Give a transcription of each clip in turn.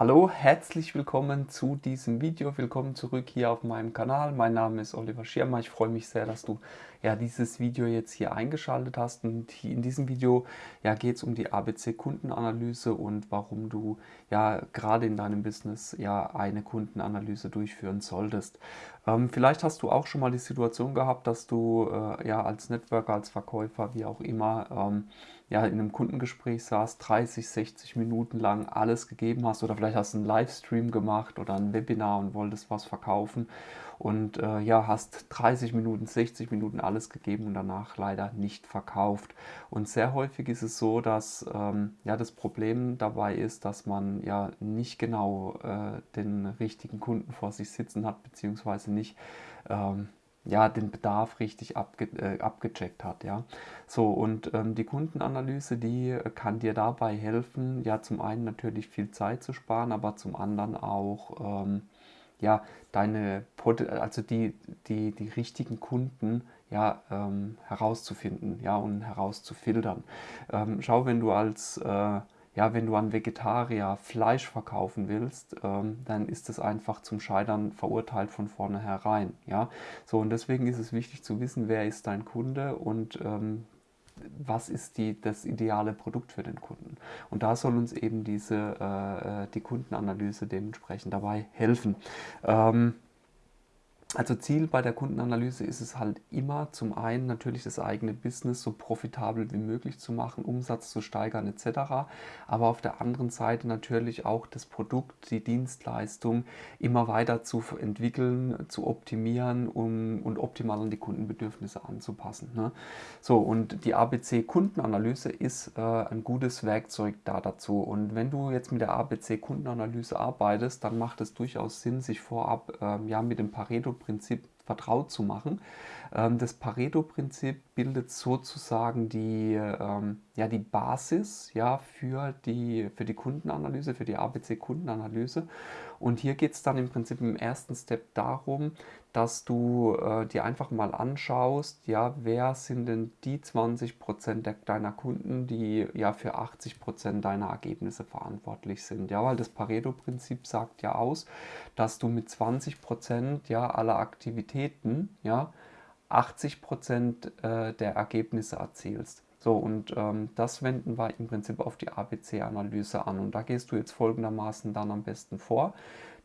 Hallo, herzlich willkommen zu diesem Video. Willkommen zurück hier auf meinem Kanal. Mein Name ist Oliver Schirmer. Ich freue mich sehr, dass du ja, dieses Video jetzt hier eingeschaltet hast. Und in diesem Video ja, geht es um die ABC-Kundenanalyse und warum du ja gerade in deinem Business ja eine Kundenanalyse durchführen solltest. Ähm, vielleicht hast du auch schon mal die Situation gehabt, dass du äh, ja als Networker, als Verkäufer, wie auch immer, ähm, ja, in einem Kundengespräch saß, 30, 60 Minuten lang alles gegeben hast oder vielleicht hast du einen Livestream gemacht oder ein Webinar und wolltest was verkaufen und äh, ja, hast 30 Minuten, 60 Minuten alles gegeben und danach leider nicht verkauft. Und sehr häufig ist es so, dass ähm, ja, das Problem dabei ist, dass man ja nicht genau äh, den richtigen Kunden vor sich sitzen hat, beziehungsweise nicht ähm, ja, den Bedarf richtig abge äh, abgecheckt hat. Ja. So, und ähm, die Kundenanalyse, die äh, kann dir dabei helfen, ja, zum einen natürlich viel Zeit zu sparen, aber zum anderen auch, ähm, ja, deine, also die, die, die richtigen Kunden ja, ähm, herauszufinden, ja, und herauszufiltern. Ähm, schau, wenn du als äh, ja, wenn du an Vegetarier Fleisch verkaufen willst, ähm, dann ist es einfach zum Scheitern verurteilt von vornherein. Ja? So, und deswegen ist es wichtig zu wissen, wer ist dein Kunde und ähm, was ist die, das ideale Produkt für den Kunden. Und da soll uns eben diese, äh, äh die Kundenanalyse dementsprechend dabei helfen. Ähm, also Ziel bei der Kundenanalyse ist es halt immer zum einen natürlich das eigene Business so profitabel wie möglich zu machen, Umsatz zu steigern etc. Aber auf der anderen Seite natürlich auch das Produkt, die Dienstleistung immer weiter zu entwickeln, zu optimieren um, und optimal an die Kundenbedürfnisse anzupassen. Ne? So und die ABC Kundenanalyse ist äh, ein gutes Werkzeug da dazu. Und wenn du jetzt mit der ABC Kundenanalyse arbeitest, dann macht es durchaus Sinn, sich vorab äh, ja mit dem Pareto Pareto-Prinzip vertraut zu machen. Ähm, das Pareto-Prinzip bildet sozusagen die, ähm, ja, die Basis ja, für, die, für die Kundenanalyse, für die ABC-Kundenanalyse. Und hier geht es dann im Prinzip im ersten Step darum, dass du äh, dir einfach mal anschaust, ja, wer sind denn die 20% deiner Kunden, die ja für 80% deiner Ergebnisse verantwortlich sind. Ja, weil das Pareto-Prinzip sagt ja aus, dass du mit 20% ja aller Aktivitäten ja 80% äh, der Ergebnisse erzielst. So, und ähm, das wenden wir im Prinzip auf die ABC-Analyse an. Und da gehst du jetzt folgendermaßen dann am besten vor.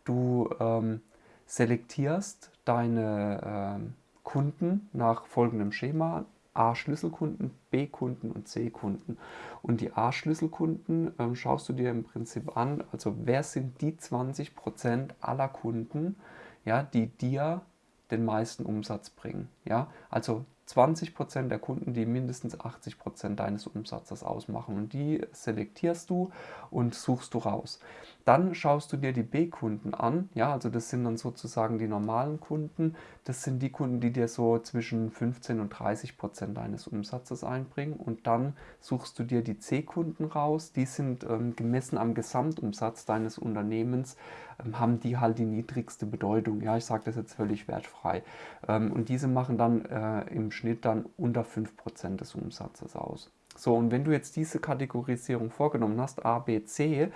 Du ähm, selektierst deine äh, Kunden nach folgendem Schema. A-Schlüsselkunden, B-Kunden und C-Kunden. Und die A-Schlüsselkunden ähm, schaust du dir im Prinzip an, also wer sind die 20% aller Kunden, ja, die dir den meisten Umsatz bringen. Ja? Also 20% der Kunden, die mindestens 80% deines Umsatzes ausmachen. Und die selektierst du und suchst du raus. Dann schaust du dir die B-Kunden an. Ja, also das sind dann sozusagen die normalen Kunden. Das sind die Kunden, die dir so zwischen 15 und 30% deines Umsatzes einbringen. Und dann suchst du dir die C-Kunden raus. Die sind ähm, gemessen am Gesamtumsatz deines Unternehmens, ähm, haben die halt die niedrigste Bedeutung. Ja, ich sage das jetzt völlig wertfrei. Ähm, und diese machen dann äh, im Schnitt dann unter 5% des Umsatzes aus. So, und wenn du jetzt diese Kategorisierung vorgenommen hast, A, B, C,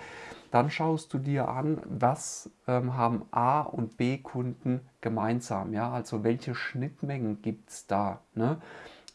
dann schaust du dir an, was ähm, haben A und B Kunden gemeinsam, ja, also welche Schnittmengen gibt es da, ne?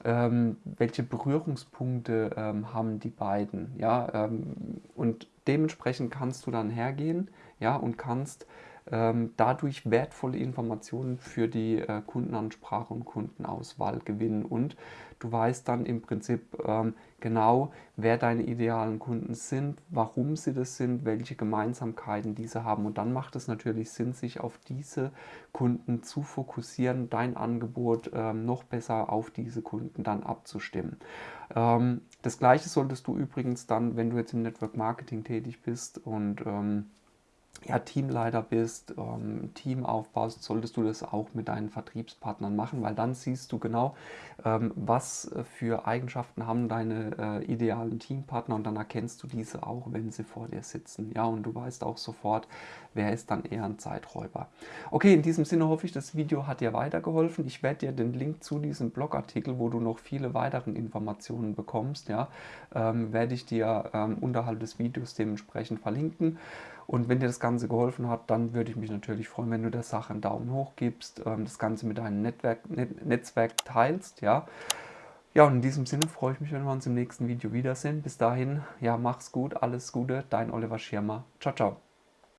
Ähm, welche Berührungspunkte ähm, haben die beiden, ja, ähm, und dementsprechend kannst du dann hergehen, ja, und kannst dadurch wertvolle Informationen für die äh, Kundenansprache und Kundenauswahl gewinnen und du weißt dann im Prinzip ähm, genau, wer deine idealen Kunden sind, warum sie das sind, welche Gemeinsamkeiten diese haben und dann macht es natürlich Sinn, sich auf diese Kunden zu fokussieren, dein Angebot ähm, noch besser auf diese Kunden dann abzustimmen. Ähm, das gleiche solltest du übrigens dann, wenn du jetzt im Network Marketing tätig bist und ähm, ja, Teamleiter bist, ähm, Team aufbaust, solltest du das auch mit deinen Vertriebspartnern machen, weil dann siehst du genau, ähm, was für Eigenschaften haben deine äh, idealen Teampartner und dann erkennst du diese auch, wenn sie vor dir sitzen. Ja, und du weißt auch sofort, wer ist dann eher ein Zeiträuber. Okay, in diesem Sinne hoffe ich, das Video hat dir weitergeholfen. Ich werde dir den Link zu diesem Blogartikel, wo du noch viele weitere Informationen bekommst, ja, ähm, werde ich dir ähm, unterhalb des Videos dementsprechend verlinken. Und wenn dir das Ganze geholfen hat, dann würde ich mich natürlich freuen, wenn du der Sache einen Daumen hoch gibst, ähm, das Ganze mit deinem Netzwerk, Net Netzwerk teilst, ja. Ja, und in diesem Sinne freue ich mich, wenn wir uns im nächsten Video wiedersehen. Bis dahin, ja, mach's gut, alles Gute, dein Oliver Schirmer. Ciao, ciao.